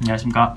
안녕하십니까.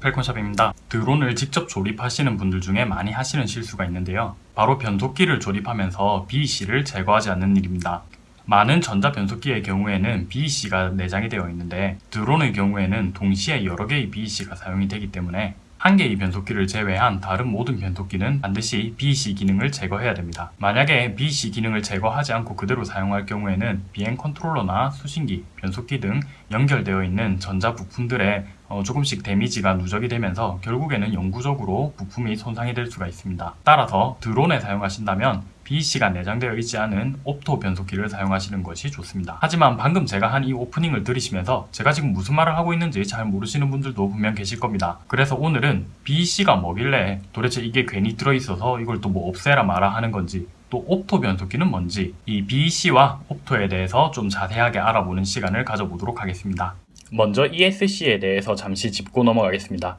펠콘샵입니다. 드론을 직접 조립하시는 분들 중에 많이 하시는 실수가 있는데요. 바로 변속기를 조립하면서 BEC를 제거하지 않는 일입니다. 많은 전자 변속기의 경우에는 BEC가 내장이 되어 있는데 드론의 경우에는 동시에 여러 개의 BEC가 사용이 되기 때문에 한 개의 변속기를 제외한 다른 모든 변속기는 반드시 BEC 기능을 제거해야 됩니다. 만약에 BEC 기능을 제거하지 않고 그대로 사용할 경우에는 비행 컨트롤러나 수신기, 변속기 등 연결되어 있는 전자 부품들의 어, 조금씩 데미지가 누적이 되면서 결국에는 영구적으로 부품이 손상이 될 수가 있습니다. 따라서 드론에 사용하신다면 BEC가 내장되어 있지 않은 옵토 변속기를 사용하시는 것이 좋습니다. 하지만 방금 제가 한 이 오프닝을 들으시면서 제가 지금 무슨 말을 하고 있는지 잘 모르시는 분들도 분명 계실 겁니다. 그래서 오늘은 BEC가 뭐길래 도대체 이게 괜히 들어있어서 이걸 또 뭐 없애라 마라 하는 건지 또 옵토 변속기는 뭔지 이 BEC와 옵토에 대해서 좀 자세하게 알아보는 시간을 가져보도록 하겠습니다. 먼저 ESC에 대해서 잠시 짚고 넘어가겠습니다.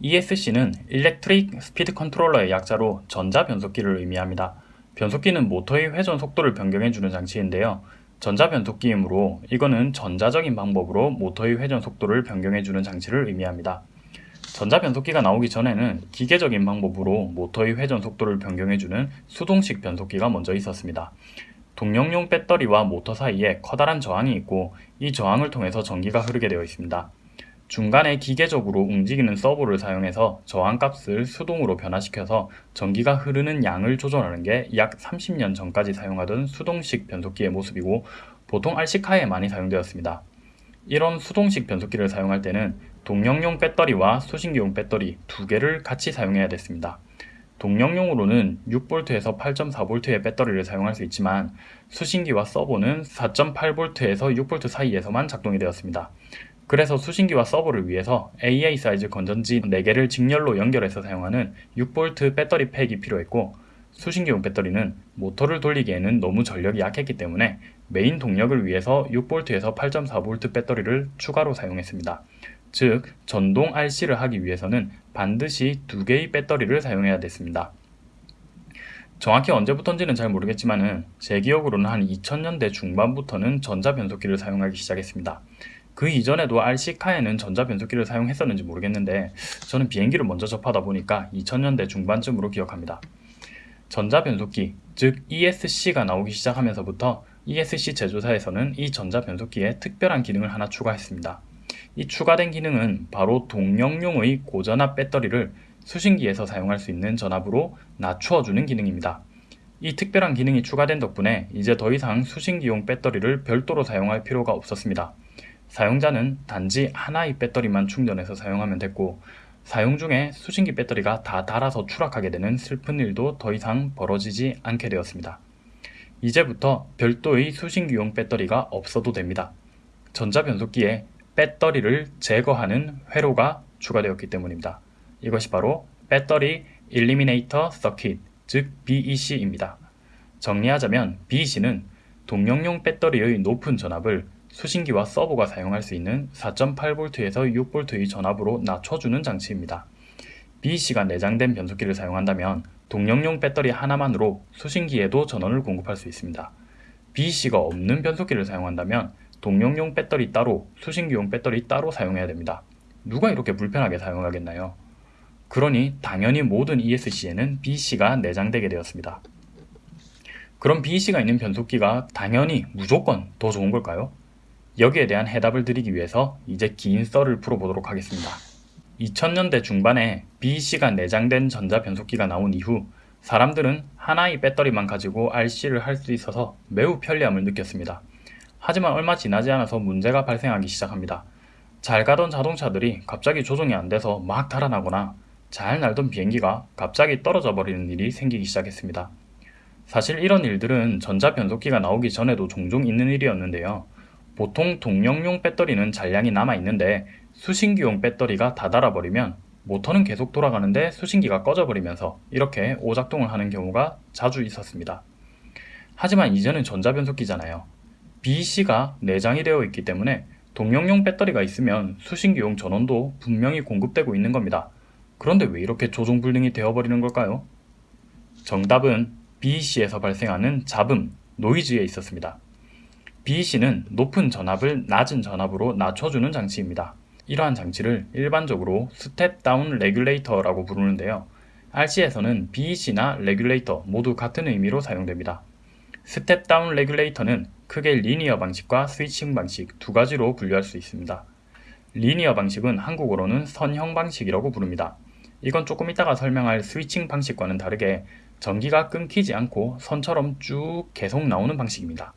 ESC는 Electric Speed Controller의 약자로 전자 변속기를 의미합니다. 변속기는 모터의 회전 속도를 변경해주는 장치인데요. 전자 변속기이므로 이거는 전자적인 방법으로 모터의 회전 속도를 변경해주는 장치를 의미합니다. 전자 변속기가 나오기 전에는 기계적인 방법으로 모터의 회전 속도를 변경해주는 수동식 변속기가 먼저 있었습니다. 동력용 배터리와 모터 사이에 커다란 저항이 있고 이 저항을 통해서 전기가 흐르게 되어 있습니다. 중간에 기계적으로 움직이는 서버를 사용해서 저항값을 수동으로 변화시켜서 전기가 흐르는 양을 조절하는 게 약 30년 전까지 사용하던 수동식 변속기의 모습이고 보통 RC카에 많이 사용되었습니다. 이런 수동식 변속기를 사용할 때는 동력용 배터리와 수신기용 배터리 두 개를 같이 사용해야 됐습니다. 동력용으로는 6V에서 8.4V의 배터리를 사용할 수 있지만 수신기와 서보는 4.8V에서 6V 사이에서만 작동이 되었습니다. 그래서 수신기와 서보를 위해서 AA 사이즈 건전지 4개를 직렬로 연결해서 사용하는 6V 배터리 팩이 필요했고 수신기용 배터리는 모터를 돌리기에는 너무 전력이 약했기 때문에 메인 동력을 위해서 6V에서 8.4V 배터리를 추가로 사용했습니다. 즉 전동 RC를 하기 위해서는 반드시 두 개의 배터리를 사용해야 됐습니다. 정확히 언제부턴지는 잘 모르겠지만 제 기억으로는 한 2000년대 중반부터는 전자 변속기를 사용하기 시작했습니다. 그 이전에도 RC카에는 전자 변속기를 사용했었는지 모르겠는데 저는 비행기를 먼저 접하다 보니까 2000년대 중반쯤으로 기억합니다. 전자 변속기, 즉 ESC가 나오기 시작하면서부터 ESC 제조사에서는 이 전자 변속기에 특별한 기능을 하나 추가했습니다. 이 추가된 기능은 바로 동력용의 고전압 배터리를 수신기에서 사용할 수 있는 전압으로 낮추어주는 기능입니다. 이 특별한 기능이 추가된 덕분에 이제 더 이상 수신기용 배터리를 별도로 사용할 필요가 없었습니다. 사용자는 단지 하나의 배터리만 충전해서 사용하면 됐고 사용 중에 수신기 배터리가 다 닳아서 추락하게 되는 슬픈 일도 더 이상 벌어지지 않게 되었습니다. 이제부터 별도의 수신기용 배터리가 없어도 됩니다. 전자변속기에 배터리를 제거하는 회로가 추가되었기 때문입니다. 이것이 바로 배터리 일리미네이터 서킷, 즉 BEC입니다. 정리하자면 BEC는 동력용 배터리의 높은 전압을 수신기와 서버가 사용할 수 있는 4.8V에서 6V의 전압으로 낮춰주는 장치입니다. BEC가 내장된 변속기를 사용한다면 동력용 배터리 하나만으로 수신기에도 전원을 공급할 수 있습니다. BEC가 없는 변속기를 사용한다면 동력용 배터리 따로, 수신기용 배터리 따로 사용해야 됩니다. 누가 이렇게 불편하게 사용하겠나요? 그러니 당연히 모든 ESC에는 BEC가 내장되게 되었습니다. 그럼 BEC가 있는 변속기가 당연히 무조건 더 좋은 걸까요? 여기에 대한 해답을 드리기 위해서 이제 긴 썰을 풀어보도록 하겠습니다. 2000년대 중반에 BEC가 내장된 전자 변속기가 나온 이후 사람들은 하나의 배터리만 가지고 RC를 할 수 있어서 매우 편리함을 느꼈습니다. 하지만 얼마 지나지 않아서 문제가 발생하기 시작합니다. 잘 가던 자동차들이 갑자기 조종이 안 돼서 막 달아나거나 잘 날던 비행기가 갑자기 떨어져 버리는 일이 생기기 시작했습니다. 사실 이런 일들은 전자 변속기가 나오기 전에도 종종 있는 일이었는데요. 보통 동력용 배터리는 잔량이 남아있는데 수신기용 배터리가 다 닳아버리면 모터는 계속 돌아가는데 수신기가 꺼져버리면서 이렇게 오작동을 하는 경우가 자주 있었습니다. 하지만 이제는 전자변속기잖아요. BEC가 내장이 되어 있기 때문에 동력용 배터리가 있으면 수신기용 전원도 분명히 공급되고 있는 겁니다. 그런데 왜 이렇게 조종불능이 되어버리는 걸까요? 정답은 BEC에서 발생하는 잡음, 노이즈에 있었습니다. BEC는 높은 전압을 낮은 전압으로 낮춰주는 장치입니다. 이러한 장치를 일반적으로 step-down regulator라고 부르는데요. RC에서는 BEC나 regulator 모두 같은 의미로 사용됩니다. step-down regulator는 크게 linear 방식과 switching 방식 두 가지로 분류할 수 있습니다. linear 방식은 한국어로는 선형 방식이라고 부릅니다. 이건 조금 이따가 설명할 switching 방식과는 다르게 전기가 끊기지 않고 선처럼 쭉 계속 나오는 방식입니다.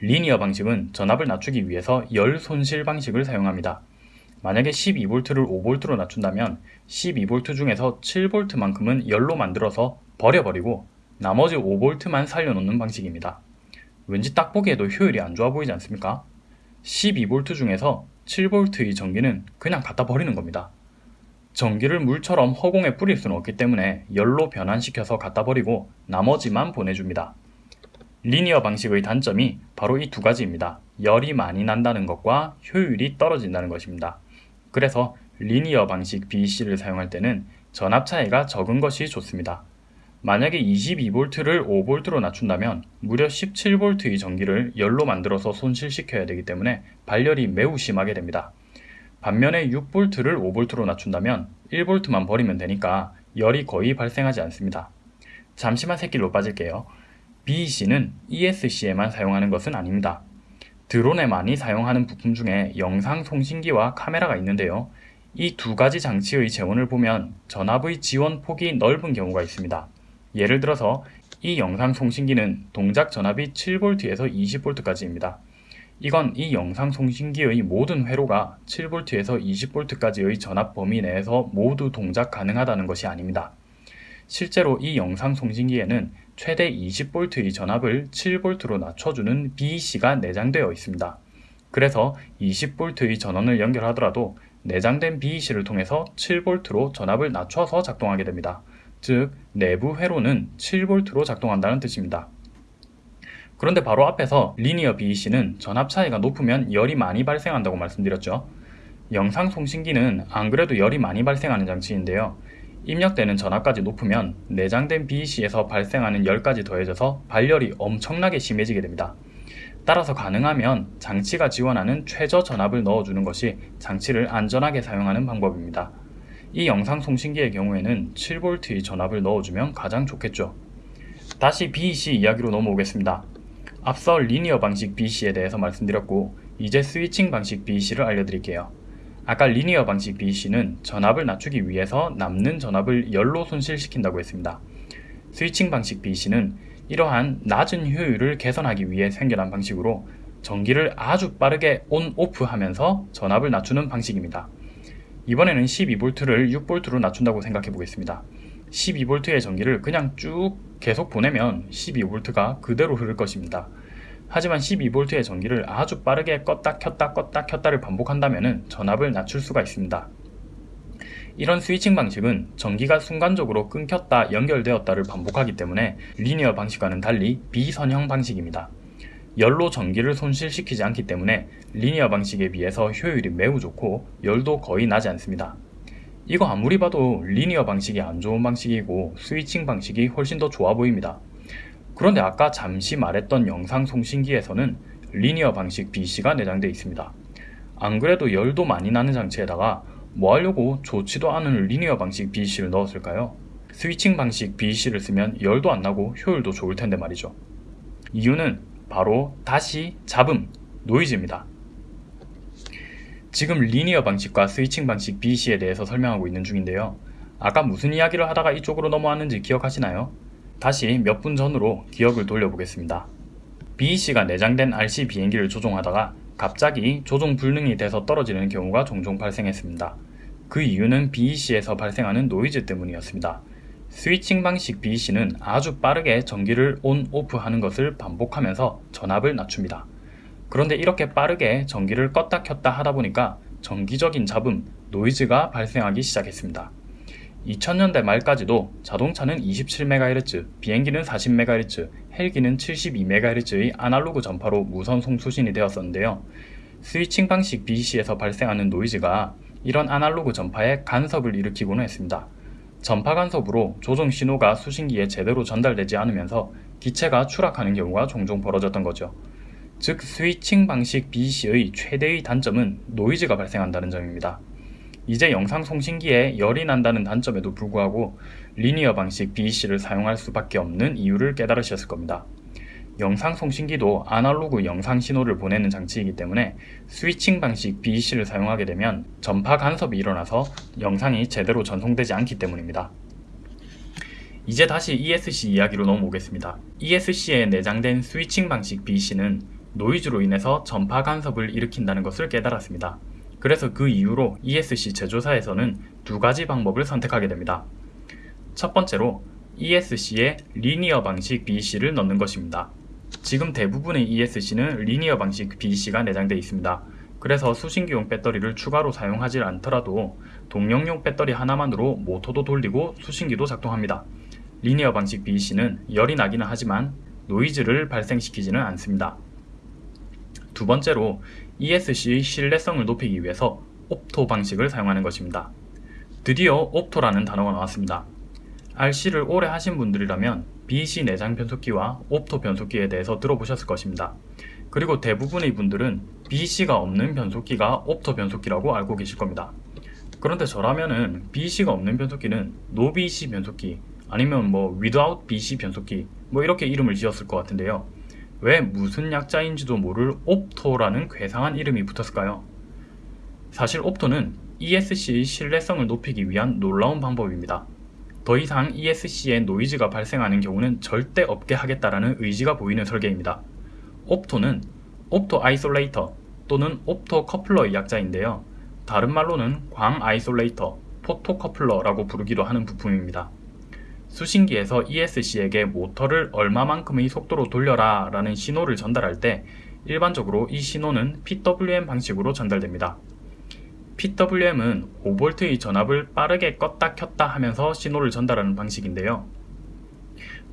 리니어 방식은 전압을 낮추기 위해서 열 손실 방식을 사용합니다. 만약에 12V를 5V로 낮춘다면 12V 중에서 7V만큼은 열로 만들어서 버려버리고 나머지 5V만 살려놓는 방식입니다. 왠지 딱 보기에도 효율이 안 좋아 보이지 않습니까? 12V 중에서 7V의 전기는 그냥 갖다 버리는 겁니다. 전기를 물처럼 허공에 뿌릴 수는 없기 때문에 열로 변환시켜서 갖다 버리고 나머지만 보내줍니다. 리니어 방식의 단점이 바로 이 두 가지입니다. 열이 많이 난다는 것과 효율이 떨어진다는 것입니다. 그래서 리니어 방식 BEC를 사용할 때는 전압 차이가 적은 것이 좋습니다. 만약에 22V를 5V로 낮춘다면 무려 17V의 전기를 열로 만들어서 손실시켜야 되기 때문에 발열이 매우 심하게 됩니다. 반면에 6V를 5V로 낮춘다면 1V만 버리면 되니까 열이 거의 발생하지 않습니다. 잠시만 새길로 빠질게요. BEC는 ESC에만 사용하는 것은 아닙니다. 드론에 많이 사용하는 부품 중에 영상 송신기와 카메라가 있는데요. 이 두 가지 장치의 재원을 보면 전압의 지원 폭이 넓은 경우가 있습니다. 예를 들어서 이 영상 송신기는 동작 전압이 7V에서 20V까지입니다. 이건 이 영상 송신기의 모든 회로가 7V에서 20V까지의 전압 범위 내에서 모두 동작 가능하다는 것이 아닙니다. 실제로 이 영상 송신기에는 최대 20V의 전압을 7V로 낮춰주는 BEC가 내장되어 있습니다. 그래서 20V의 전원을 연결하더라도 내장된 BEC를 통해서 7V로 전압을 낮춰서 작동하게 됩니다. 즉 내부 회로는 7V로 작동한다는 뜻입니다. 그런데 바로 앞에서 리니어 BEC는 전압 차이가 높으면 열이 많이 발생한다고 말씀드렸죠. 영상 송신기는 안 그래도 열이 많이 발생하는 장치인데요. 입력되는 전압까지 높으면 내장된 BEC에서 발생하는 열까지 더해져서 발열이 엄청나게 심해지게 됩니다. 따라서 가능하면 장치가 지원하는 최저 전압을 넣어주는 것이 장치를 안전하게 사용하는 방법입니다. 이 영상 송신기의 경우에는 7V의 전압을 넣어주면 가장 좋겠죠. 다시 BEC 이야기로 넘어오겠습니다. 앞서 리니어 방식 BEC에 대해서 말씀드렸고 이제 스위칭 방식 BEC를 알려드릴게요. 아까 리니어 방식 BEC는 전압을 낮추기 위해서 남는 전압을 열로 손실시킨다고 했습니다. 스위칭 방식 BEC는 이러한 낮은 효율을 개선하기 위해 생겨난 방식으로 전기를 아주 빠르게 온, 오프 하면서 전압을 낮추는 방식입니다. 이번에는 12V를 6V로 낮춘다고 생각해 보겠습니다. 12V의 전기를 그냥 쭉 계속 보내면 12V가 그대로 흐를 것입니다. 하지만 12V의 전기를 아주 빠르게 껐다 켰다 껐다 켰다를 반복한다면 전압을 낮출 수가 있습니다. 이런 스위칭 방식은 전기가 순간적으로 끊겼다 연결되었다를 반복하기 때문에 리니어 방식과는 달리 비선형 방식입니다. 열로 전기를 손실시키지 않기 때문에 리니어 방식에 비해서 효율이 매우 좋고 열도 거의 나지 않습니다. 이거 아무리 봐도 리니어 방식이 안 좋은 방식이고 스위칭 방식이 훨씬 더 좋아 보입니다. 그런데 아까 잠시 말했던 영상 송신기에서는 리니어 방식 BC가 내장되어 있습니다. 안 그래도 열도 많이 나는 장치에다가 뭐 하려고 좋지도 않은 리니어 방식 BC를 넣었을까요? 스위칭 방식 BC를 쓰면 열도 안 나고 효율도 좋을 텐데 말이죠. 이유는 바로 다시 잡음, 노이즈입니다. 지금 리니어 방식과 스위칭 방식 BC에 대해서 설명하고 있는 중인데요. 아까 무슨 이야기를 하다가 이쪽으로 넘어왔는지 기억하시나요? 다시 몇 분 전으로 기억을 돌려보겠습니다. BEC가 내장된 RC 비행기를 조종하다가 갑자기 조종 불능이 돼서 떨어지는 경우가 종종 발생했습니다. 그 이유는 BEC에서 발생하는 노이즈 때문이었습니다. 스위칭 방식 BEC는 아주 빠르게 전기를 on, off 하는 것을 반복하면서 전압을 낮춥니다. 그런데 이렇게 빠르게 전기를 껐다 켰다 하다 보니까 전기적인 잡음, 노이즈가 발생하기 시작했습니다. 2000년대 말까지도 자동차는 27MHz, 비행기는 40MHz, 헬기는 72MHz의 아날로그 전파로 무선 송수신이 되었었는데요. 스위칭 방식 BC에서 발생하는 노이즈가 이런 아날로그 전파에 간섭을 일으키고는 했습니다. 전파 간섭으로 조종 신호가 수신기에 제대로 전달되지 않으면서 기체가 추락하는 경우가 종종 벌어졌던 거죠. 즉 스위칭 방식 BC의 최대의 단점은 노이즈가 발생한다는 점입니다. 이제 영상 송신기에 열이 난다는 단점에도 불구하고 리니어 방식 BC를 사용할 수밖에 없는 이유를 깨달으셨을 겁니다. 영상 송신기도 아날로그 영상 신호를 보내는 장치이기 때문에 스위칭 방식 BEC를 사용하게 되면 전파 간섭이 일어나서 영상이 제대로 전송되지 않기 때문입니다. 이제 다시 ESC 이야기로 넘어오겠습니다. ESC에 내장된 스위칭 방식 BEC는 노이즈로 인해서 전파 간섭을 일으킨다는 것을 깨달았습니다. 그래서 그 이후로 ESC 제조사에서는 두 가지 방법을 선택하게 됩니다. 첫 번째로 ESC에 linear 방식 BEC를 넣는 것입니다. 지금 대부분의 ESC는 linear 방식 BEC가 내장되어 있습니다. 그래서 수신기용 배터리를 추가로 사용하지 않더라도 동력용 배터리 하나만으로 모터도 돌리고 수신기도 작동합니다. linear 방식 BEC는 열이 나기는 하지만 노이즈를 발생시키지는 않습니다. 두 번째로 ESC의 신뢰성을 높이기 위해서 옵토 방식을 사용하는 것입니다. 드디어 옵토라는 단어가 나왔습니다. RC를 오래 하신 분들이라면 BC 내장 변속기와 옵토 변속기에 대해서 들어보셨을 것입니다. 그리고 대부분의 분들은 BC가 없는 변속기가 옵토 변속기라고 알고 계실 겁니다. 그런데 저라면은 BC가 없는 변속기는 No BC 변속기 아니면 뭐 Without BC 변속기 뭐 이렇게 이름을 지었을 것 같은데요. 왜 무슨 약자인지도 모를 opto라는 괴상한 이름이 붙었을까요? 사실 opto는 ESC의 신뢰성을 높이기 위한 놀라운 방법입니다. 더 이상 ESC에 노이즈가 발생하는 경우는 절대 없게 하겠다라는 의지가 보이는 설계입니다. opto는 opto isolator 또는 opto coupler의 약자인데요. 다른 말로는 광 isolator, photo coupler라고 부르기도 하는 부품입니다. 수신기에서 ESC에게 모터를 얼마만큼의 속도로 돌려라 라는 신호를 전달할 때 일반적으로 이 신호는 PWM 방식으로 전달됩니다. PWM은 5V의 전압을 빠르게 껐다 켰다 하면서 신호를 전달하는 방식인데요.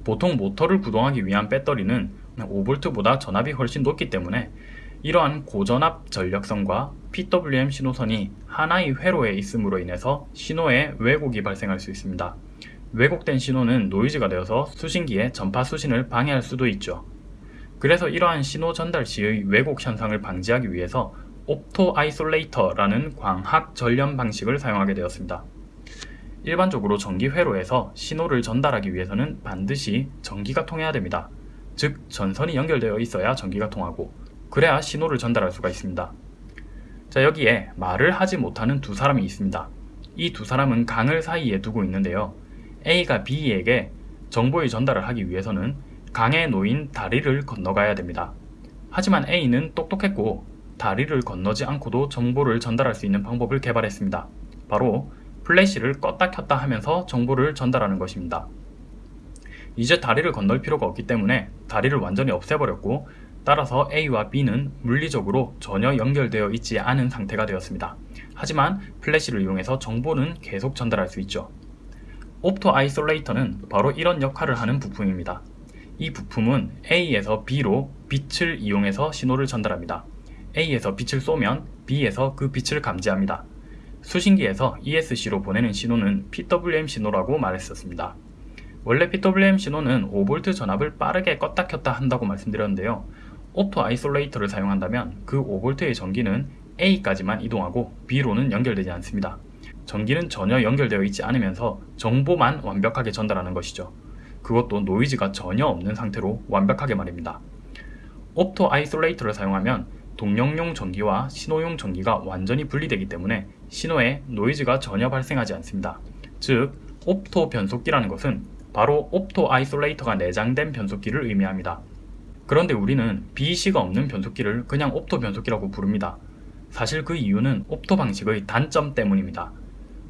보통 모터를 구동하기 위한 배터리는 5V보다 전압이 훨씬 높기 때문에 이러한 고전압 전력선과 PWM 신호선이 하나의 회로에 있음으로 인해서 신호에 왜곡이 발생할 수 있습니다. 왜곡된 신호는 노이즈가 되어서 수신기의 전파 수신을 방해할 수도 있죠. 그래서 이러한 신호 전달 시의 왜곡 현상을 방지하기 위해서 opto isolator라는 광학 절연 방식을 사용하게 되었습니다. 일반적으로 전기 회로에서 신호를 전달하기 위해서는 반드시 전기가 통해야 됩니다. 즉 전선이 연결되어 있어야 전기가 통하고 그래야 신호를 전달할 수가 있습니다. 자 여기에 말을 하지 못하는 두 사람이 있습니다. 이 두 사람은 강을 사이에 두고 있는데요. A가 B에게 정보의 전달을 하기 위해서는 강에 놓인 다리를 건너가야 됩니다. 하지만 A는 똑똑했고 다리를 건너지 않고도 정보를 전달할 수 있는 방법을 개발했습니다. 바로 플래시를 껐다 켰다 하면서 정보를 전달하는 것입니다. 이제 다리를 건널 필요가 없기 때문에 다리를 완전히 없애버렸고 따라서 A와 B는 물리적으로 전혀 연결되어 있지 않은 상태가 되었습니다. 하지만 플래시를 이용해서 정보는 계속 전달할 수 있죠. opto isolator는 바로 이런 역할을 하는 부품입니다. 이 부품은 A에서 B로 빛을 이용해서 신호를 전달합니다. A에서 빛을 쏘면 B에서 그 빛을 감지합니다. 수신기에서 ESC로 보내는 신호는 PWM 신호라고 말했었습니다. 원래 PWM 신호는 5V 전압을 빠르게 껐다 켰다 한다고 말씀드렸는데요. opto isolator를 사용한다면 그 5V의 전기는 A까지만 이동하고 B로는 연결되지 않습니다. 전기는 전혀 연결되어 있지 않으면서 정보만 완벽하게 전달하는 것이죠. 그것도 노이즈가 전혀 없는 상태로 완벽하게 말입니다. opto isolator를 사용하면 동력용 전기와 신호용 전기가 완전히 분리되기 때문에 신호에 노이즈가 전혀 발생하지 않습니다. 즉, opto 변속기라는 것은 바로 opto isolator가 내장된 변속기를 의미합니다. 그런데 우리는 BEC가 없는 변속기를 그냥 opto 변속기라고 부릅니다. 사실 그 이유는 opto 방식의 단점 때문입니다.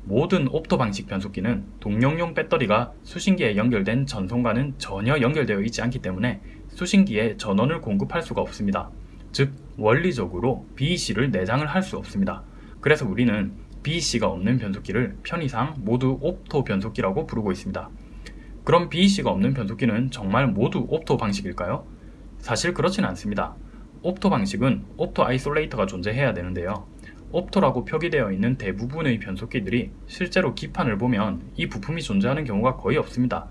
모든 opto 방식 변속기는 동력용 배터리가 수신기에 연결된 전선과는 전혀 연결되어 있지 않기 때문에 수신기에 전원을 공급할 수가 없습니다. 즉 원리적으로 BEC를 내장을 할 수 없습니다. 그래서 우리는 BEC가 없는 변속기를 편의상 모두 opto 변속기라고 부르고 있습니다. 그럼 BEC가 없는 변속기는 정말 모두 opto 방식일까요? 사실 그렇지는 않습니다. opto 방식은 opto isolator가 존재해야 되는데요. opto라고 표기되어 있는 대부분의 변속기들이 실제로 기판을 보면 이 부품이 존재하는 경우가 거의 없습니다.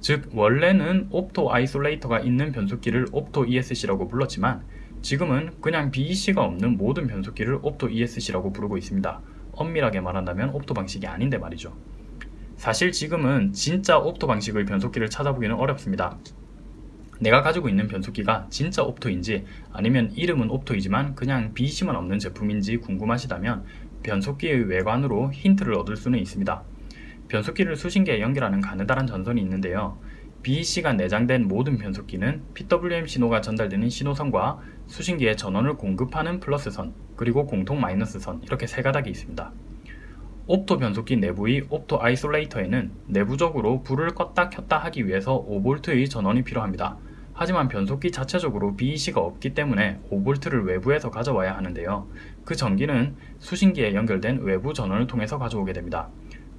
즉 원래는 opto isolator가 있는 변속기를 opto ESC라고 불렀지만 지금은 그냥 BEC가 없는 모든 변속기를 옵토 ESC라고 부르고 있습니다. 엄밀하게 말한다면 옵토 방식이 아닌데 말이죠. 사실 지금은 진짜 옵토 방식의 변속기를 찾아보기는 어렵습니다. 내가 가지고 있는 변속기가 진짜 옵토인지 아니면 이름은 옵토이지만 그냥 BEC만 없는 제품인지 궁금하시다면 변속기의 외관으로 힌트를 얻을 수는 있습니다. 변속기를 수신기에 연결하는 가느다란 전선이 있는데요. BEC가 내장된 모든 변속기는 PWM 신호가 전달되는 신호선과 수신기에 전원을 공급하는 플러스선 그리고 공통 마이너스선 이렇게 세 가닥이 있습니다. opto 변속기 내부의 opto isolator에는 내부적으로 불을 껐다 켰다 하기 위해서 5V의 전원이 필요합니다. 하지만 변속기 자체적으로 BEC가 없기 때문에 5V를 외부에서 가져와야 하는데요. 그 전기는 수신기에 연결된 외부 전원을 통해서 가져오게 됩니다.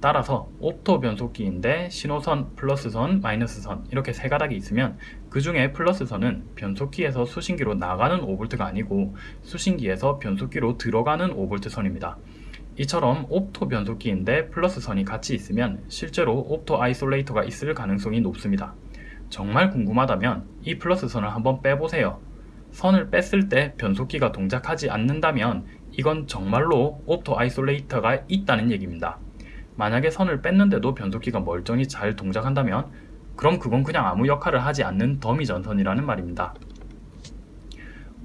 따라서 opto 변속기인데 신호선, 플러스선, 마이너스선 이렇게 세 가닥이 있으면 그 중에 플러스선은 변속기에서 수신기로 나가는 5V가 아니고 수신기에서 변속기로 들어가는 5V 선입니다. 이처럼 opto 변속기인데 플러스선이 같이 있으면 실제로 opto isolator가 있을 가능성이 높습니다. 정말 궁금하다면 이 플러스 선을 한번 빼보세요. 선을 뺐을 때 변속기가 동작하지 않는다면 이건 정말로 opto isolator가 있다는 얘기입니다. 만약에 선을 뺐는데도 변속기가 멀쩡히 잘 동작한다면 그럼 그건 그냥 아무 역할을 하지 않는 더미 전선이라는 말입니다.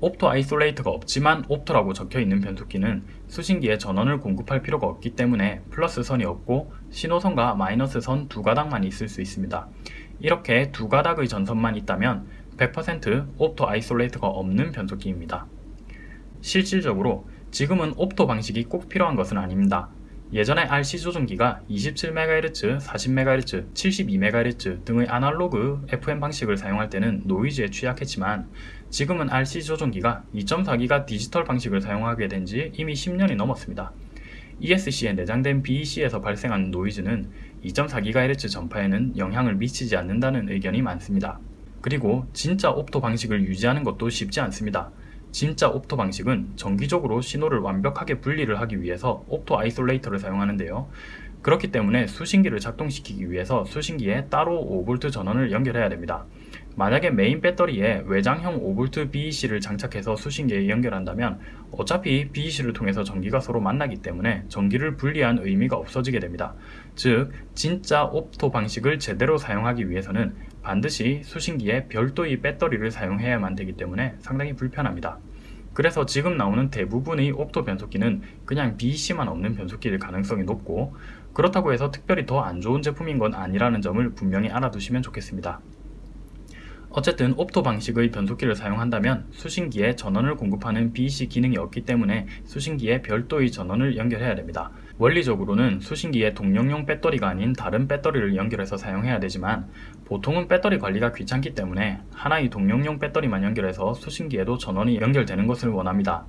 opto isolator가 없지만 opto라고 적혀있는 변속기는 수신기에 전원을 공급할 필요가 없기 때문에 플러스 선이 없고 신호선과 마이너스 선 두 가닥만 있을 수 있습니다. 이렇게 두 가닥의 전선만 있다면 100% opto isolator가 없는 변속기입니다. 실질적으로 지금은 옵토 방식이 꼭 필요한 것은 아닙니다. 예전에 RC 조종기가 27MHz, 40MHz, 72MHz 등의 아날로그 FM 방식을 사용할 때는 노이즈에 취약했지만 지금은 RC 조종기가 2.4기가 디지털 방식을 사용하게 된 지 이미 10년이 넘었습니다. ESC에 내장된 BEC에서 발생하는 노이즈는 2.4GHz 전파에는 영향을 미치지 않는다는 의견이 많습니다. 그리고 진짜 opto 방식을 유지하는 것도 쉽지 않습니다. 진짜 opto 방식은 전기적으로 신호를 완벽하게 분리를 하기 위해서 opto isolator를 사용하는데요. 그렇기 때문에 수신기를 작동시키기 위해서 수신기에 따로 5V 전원을 연결해야 됩니다. 만약에 메인 배터리에 외장형 5V BEC를 장착해서 수신기에 연결한다면 어차피 BEC를 통해서 전기가 서로 만나기 때문에 전기를 분리한 의미가 없어지게 됩니다. 즉 진짜 옵토 방식을 제대로 사용하기 위해서는 반드시 수신기에 별도의 배터리를 사용해야만 되기 때문에 상당히 불편합니다. 그래서 지금 나오는 대부분의 옵토 변속기는 그냥 BEC만 없는 변속기일 가능성이 높고 그렇다고 해서 특별히 더 안 좋은 제품인 건 아니라는 점을 분명히 알아두시면 좋겠습니다. 어쨌든 옵토 방식의 변속기를 사용한다면 수신기에 전원을 공급하는 BEC 기능이 없기 때문에 수신기에 별도의 전원을 연결해야 됩니다. 원리적으로는 수신기에 동력용 배터리가 아닌 다른 배터리를 연결해서 사용해야 되지만 보통은 배터리 관리가 귀찮기 때문에 하나의 동력용 배터리만 연결해서 수신기에도 전원이 연결되는 것을 원합니다.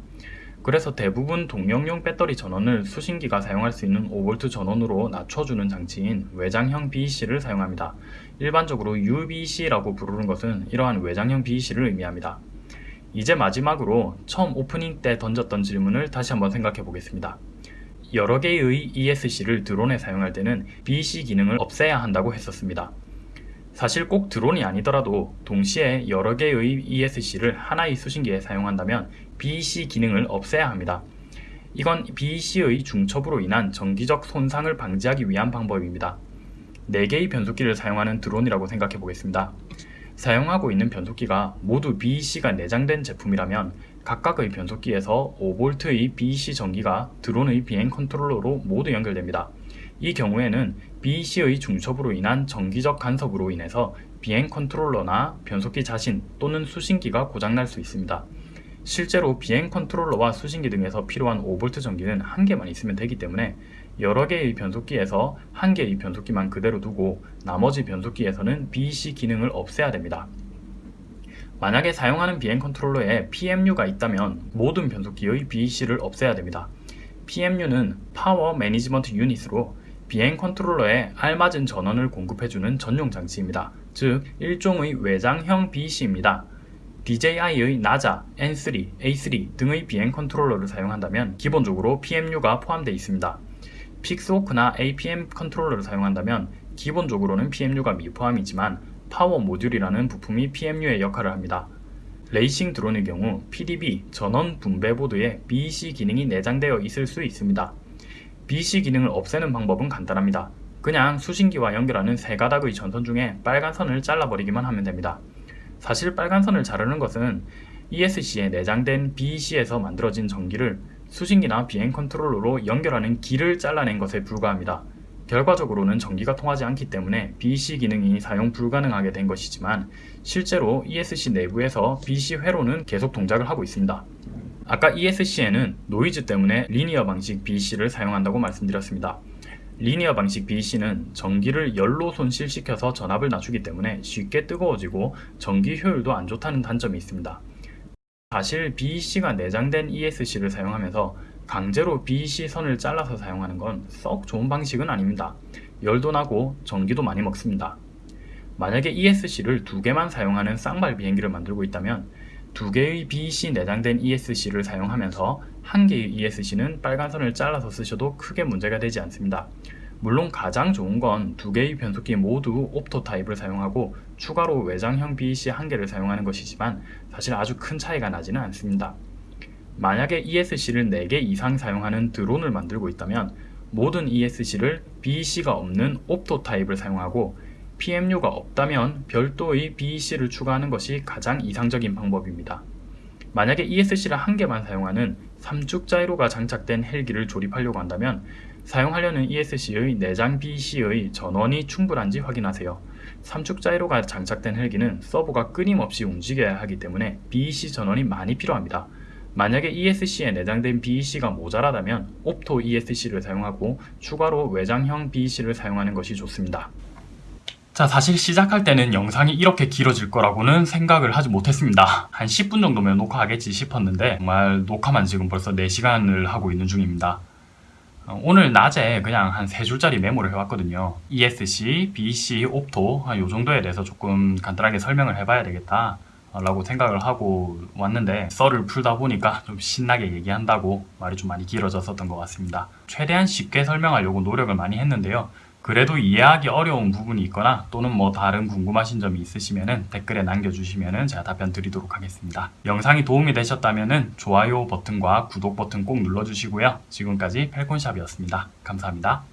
그래서 대부분 동력용 배터리 전원을 수신기가 사용할 수 있는 5V 전원으로 낮춰주는 장치인 외장형 BEC를 사용합니다. 일반적으로 UBC라고 부르는 것은 이러한 외장형 BEC를 의미합니다. 이제 마지막으로 처음 오프닝 때 던졌던 질문을 다시 한번 생각해 보겠습니다. 여러 개의 ESC를 드론에 사용할 때는 BEC 기능을 없애야 한다고 했었습니다. 사실 꼭 드론이 아니더라도 동시에 여러 개의 ESC를 하나의 수신기에 사용한다면 BEC 기능을 없애야 합니다. 이건 BEC의 중첩으로 인한 정기적 손상을 방지하기 위한 방법입니다. 4개의 변속기를 사용하는 드론이라고 생각해 보겠습니다. 사용하고 있는 변속기가 모두 BEC가 내장된 제품이라면 각각의 변속기에서 5V의 BEC 전기가 드론의 비행 컨트롤러로 모두 연결됩니다. 이 경우에는 BEC의 중첩으로 인한 전기적 간섭으로 인해서 비행 컨트롤러나 변속기 자신 또는 수신기가 고장날 수 있습니다. 실제로 비행 컨트롤러와 수신기 등에서 필요한 5V 전기는 한 개만 있으면 되기 때문에 여러 개의 변속기에서 한 개의 변속기만 그대로 두고 나머지 변속기에서는 BEC 기능을 없애야 됩니다. 만약에 사용하는 비행 컨트롤러에 PMU가 있다면 모든 변속기의 BEC를 없애야 됩니다. PMU는 power management unit으로 비행 컨트롤러에 알맞은 전원을 공급해주는 전용 장치입니다. 즉 일종의 외장형 BEC입니다. DJI의 나자, N3, A3 등의 비행 컨트롤러를 사용한다면 기본적으로 PMU가 포함되어 있습니다. 픽스호크나 APM 컨트롤러를 사용한다면 기본적으로는 PMU가 미포함이지만 power module이라는 부품이 PMU의 역할을 합니다. 레이싱 드론의 경우 PDB 전원 분배 보드에 BEC 기능이 내장되어 있을 수 있습니다. BEC 기능을 없애는 방법은 간단합니다. 그냥 수신기와 연결하는 세 가닥의 전선 중에 빨간 선을 잘라버리기만 하면 됩니다. 사실 빨간 선을 자르는 것은 ESC에 내장된 BEC에서 만들어진 전기를 수신기나 비행 컨트롤러로 연결하는 길을 잘라낸 것에 불과합니다. 결과적으로는 전기가 통하지 않기 때문에 BEC 기능이 사용 불가능하게 된 것이지만 실제로 ESC 내부에서 BEC 회로는 계속 동작을 하고 있습니다. 아까 ESC에는 노이즈 때문에 linear 방식 BEC를 사용한다고 말씀드렸습니다. linear 방식 BEC는 전기를 열로 손실시켜서 전압을 낮추기 때문에 쉽게 뜨거워지고 전기 효율도 안 좋다는 단점이 있습니다. 사실 BEC가 내장된 ESC를 사용하면서 강제로 BEC 선을 잘라서 사용하는 건 썩 좋은 방식은 아닙니다. 열도 나고 전기도 많이 먹습니다. 만약에 ESC를 두 개만 사용하는 쌍발 비행기를 만들고 있다면 두 개의 BEC 내장된 ESC를 사용하면서 한 개의 ESC는 빨간 선을 잘라서 쓰셔도 크게 문제가 되지 않습니다. 물론 가장 좋은 건 두 개의 변속기 모두 옵토 타입을 사용하고 추가로 외장형 BEC 한 개를 사용하는 것이지만 사실 아주 큰 차이가 나지는 않습니다. 만약에 ESC를 4개 이상 사용하는 드론을 만들고 있다면 모든 ESC를 BEC가 없는 옵토 타입을 사용하고 PMU가 없다면 별도의 BEC를 추가하는 것이 가장 이상적인 방법입니다. 만약에 ESC를 한 개만 사용하는 3축 자이로가 장착된 헬기를 조립하려고 한다면 사용하려는 ESC의 내장 BEC의 전원이 충분한지 확인하세요. 3축 자이로가 장착된 헬기는 서버가 끊임없이 움직여야 하기 때문에 BEC 전원이 많이 필요합니다. 만약에 ESC에 내장된 BEC가 모자라다면 옵토 ESC를 사용하고 추가로 외장형 BEC를 사용하는 것이 좋습니다. 자 사실 시작할 때는 영상이 이렇게 길어질 거라고는 생각을 하지 못했습니다. 한 10분 정도면 녹화하겠지 싶었는데 정말 녹화만 지금 벌써 4시간을 하고 있는 중입니다. 어, 오늘 낮에 그냥 한 3줄짜리 메모를 해왔거든요. ESC, BC, 옵토 요 정도에 대해서 조금 간단하게 설명을 해봐야 되겠다 라고 생각을 하고 왔는데 썰을 풀다 보니까 좀 신나게 얘기한다고 말이 좀 많이 길어졌었던 것 같습니다. 최대한 쉽게 설명하려고 노력을 많이 했는데요 그래도 이해하기 어려운 부분이 있거나 또는 뭐 다른 궁금하신 점이 있으시면 댓글에 남겨주시면 제가 답변 드리도록 하겠습니다. 영상이 도움이 되셨다면 좋아요 버튼과 구독 버튼 꼭 눌러주시고요. 지금까지 펠콘샵이었습니다. 감사합니다.